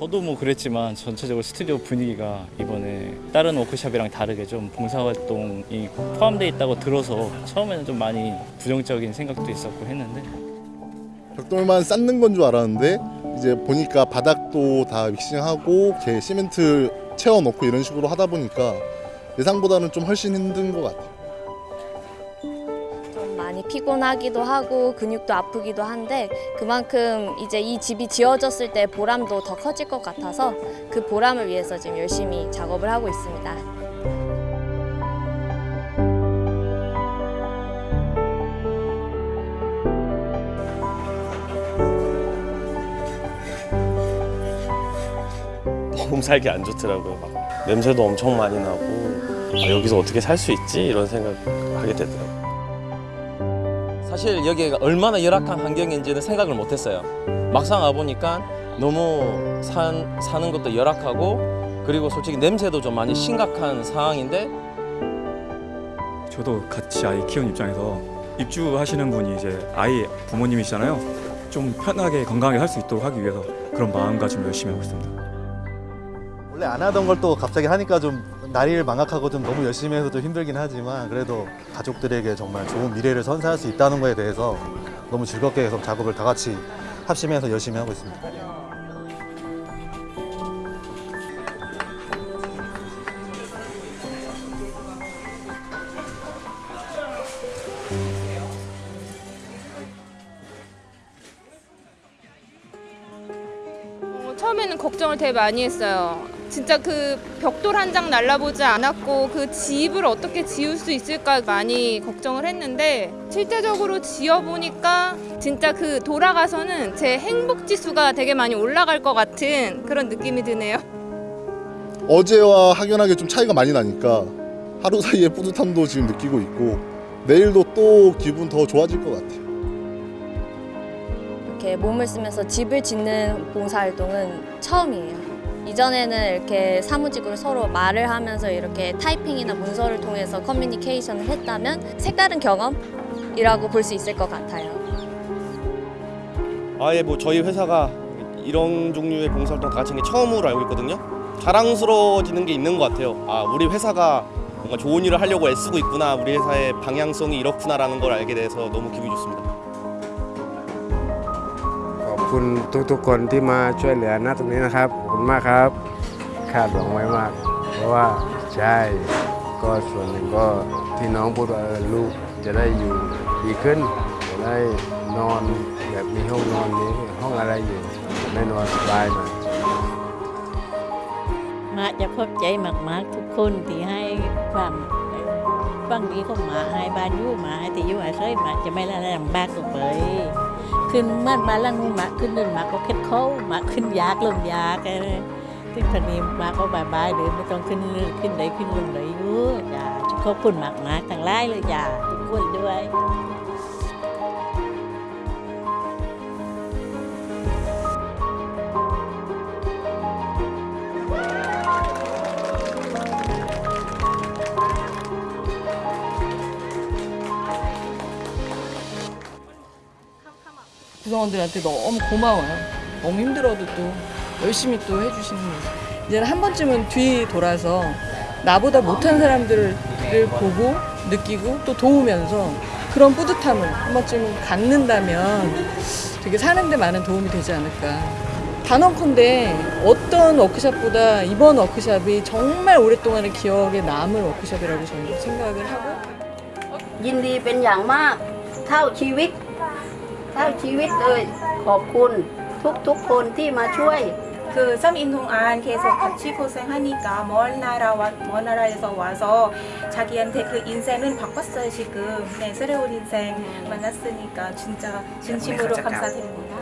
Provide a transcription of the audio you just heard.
저도 뭐 그랬지만 전체적으로 스튜디오 분위기가 이번에 다른 워크숍이랑 다르게 좀 봉사활동이 포함되어 있다고 들어서 처음에는 좀 많이 부정적인 생각도 있었고 했는데 벽돌만 쌓는 건 줄 알았는데 이제 보니까 바닥도 다 믹싱하고 시멘트 채워놓고 이런 식으로 하다 보니까 예상보다는 좀 훨씬 힘든 것 같아요. 피곤하기도 하고 근육도 아프기도 한데 그만큼 이제 이 집이 지어졌을 때 보람도 더 커질 것 같아서 그 보람을 위해서 지금 열심히 작업을 하고 있습니다. 너무 살기 안 좋더라고요. 막 냄새도 엄청 많이 나고 아, 여기서 어떻게 살 수 있지 이런 생각하게 되더라고요. 사실 여기가 얼마나 열악한 환경인지는 생각을 못했어요. 막상 와보니까 너무 산, 사는 것도 열악하고 그리고 솔직히 냄새도 좀 많이 심각한 상황인데 저도 같이 아이 키우는 입장에서 입주하시는 분이 이제 아이 부모님이시잖아요. 좀 편하게 건강하게 살수 있도록 하기 위해서 그런 마음가짐을 열심히 하고 있습니다. 원래 안 하던 걸 또 갑자기 하니까 좀 나이를 망각하고 좀 너무 열심히 해서 좀 힘들긴 하지만 그래도 가족들에게 정말 좋은 미래를 선사할 수 있다는 거에 대해서 너무 즐겁게 계속 작업을 다 같이 합심해서 열심히 하고 있습니다. 어, 처음에는 걱정을 되게 많이 했어요. 진짜 그 벽돌 한 장 날라보지 않았고 그 집을 어떻게 지을 수 있을까 많이 걱정을 했는데 실제적으로 지어보니까 진짜 그 돌아가서는 제 행복 지수가 되게 많이 올라갈 것 같은 그런 느낌이 드네요. 어제와 확연하게 좀 차이가 많이 나니까 하루 사이에 뿌듯함도 지금 느끼고 있고 내일도 또 기분 더 좋아질 것 같아요. 이렇게 몸을 쓰면서 집을 짓는 봉사활동은 처음이에요. 이전에는 이렇게 사무직으로 서로 말을 하면서 이렇게 타이핑이나 문서를 통해서 커뮤니케이션을 했다면 색다른 경험이라고 볼 수 있을 것 같아요. 아예 뭐 저희 회사가 이런 종류의 봉사활동 다 같이 한게 처음으로 알고 있거든요. 자랑스러워지는 게 있는 것 같아요. 아 우리 회사가 뭔가 좋은 일을 하려고 애쓰고 있구나. 우리 회사의 방향성이 이렇구나라는 걸 알게 돼서 너무 기분이 좋습니다. คุณทุกๆคนที่มาช่วยเหลือนะตรงนี้นะครับขอบคุณมากครับ คาดหวังไว้มาก เพราะว่าใช่ก็ส่วนหนึ่งก็ที่น้องพูดว่าลูกจะได้อยู่ดีขึ้นจะได้นอนแบบมีห้องนอนมีห้องอะไรอยู่ได้นอนสบายหน่อยมาจะขอบใจมากๆทุกคนที่ให้ความฟังดีของหมาให้บ้านอยู่หมาให้ที่อยู่อาศัยหมาจะไม่ละลำบากต่อไป ขึ้นเมื่อมาลังหมาขึ้นนึ่นหมาก็เค็ดเข้าหมาขึ้นยากลงยากอะไรขึ้นพนีหมาก็บายบายๆหรือไม่ต้องขึ้นขึ้นไหนขึ้นลงไหนอยู่อย่าขอบคุณมากมากๆทั้งไลายเลยอย่าทุกคนด้วย 구성원들한테 너무 고마워요. 너무 힘들어도 또 열심히 또 해주시는 거죠. 이제는 한 번쯤은 뒤 돌아서 나보다 못한 사람들을 보고 느끼고 또 도우면서 그런 뿌듯함을 한 번쯤은 갖는다면 되게 사는데 많은 도움이 되지 않을까. 단언컨대 어떤 워크샵보다 이번 워크샵이 정말 오랫동안의 기억에 남을 워크샵이라고 저는 생각을 하고 ยินดีเป็นอย่างมากเท่าชีวิต เ ท่าชีวิตเลย ขอบคุณทุกๆคนที่มาช่วย 그 3인 동안 계속 같이 고생하니까 먼 나라와 먼 나라에서 와서 자기한테 그 인생은 바꿨어요 지금 네 새로운 인생 만났으니까 진짜 진심으로 감사드립니다.